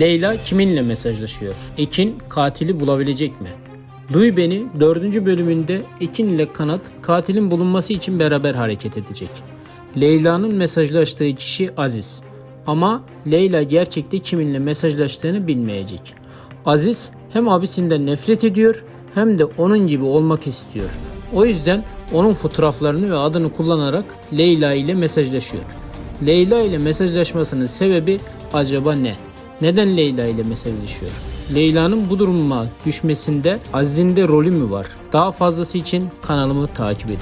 Leyla kiminle mesajlaşıyor? Ekin katili bulabilecek mi? Duy Beni 4. bölümünde Ekin ile Kanat katilin bulunması için beraber hareket edecek. Leyla'nın mesajlaştığı kişi Aziz. Ama Leyla gerçekte kiminle mesajlaştığını bilmeyecek. Aziz hem abisinden nefret ediyor hem de onun gibi olmak istiyor. O yüzden onun fotoğraflarını ve adını kullanarak Leyla ile mesajlaşıyor. Leyla ile mesajlaşmasının sebebi acaba ne? Neden Leyla ile mesajlaşıyor? Leyla'nın bu duruma düşmesinde Aziz'in de rolü mü var? Daha fazlası için kanalımı takip edin.